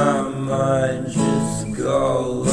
I might just go.